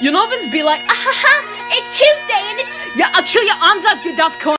You know, be like, ah ha ha, it's Tuesday and it's. Yeah, I'll chill your arms up, you daft cunt.